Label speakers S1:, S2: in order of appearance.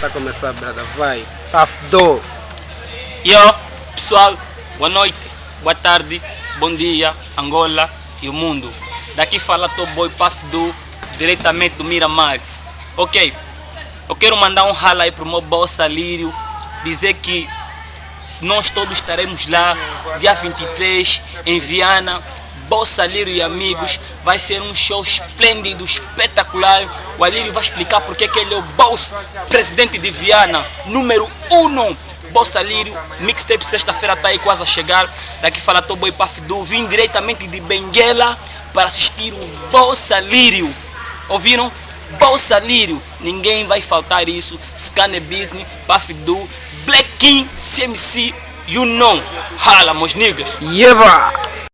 S1: Tá começando, brother. Vai. Afdo.
S2: Yo, pessoal, boa noite, boa tarde, bom dia, Angola e o mundo. Daqui fala Puff Do, diretamente do Miramar. Ok, eu quero mandar um rala aí pro meu boss Lírio, dizer que nós todos estaremos lá, dia 23, em Viana, Bossa Alírio e amigos, vai ser um show esplêndido, espetacular. O Alírio vai explicar porque que ele é o boss, presidente de Viana, número 1. Um. Bossa Lírio, mixtape sexta-feira tá aí quase a chegar. Daqui fala Toboy Pafdu, vim diretamente de Benguela para assistir o Bossa Lírio. Ouviram? Bolsa Lírio, ninguém vai faltar isso. Scanner Business, Pafdu, Black King, CMC, you know. Hala, meus niggas.
S1: Yeba!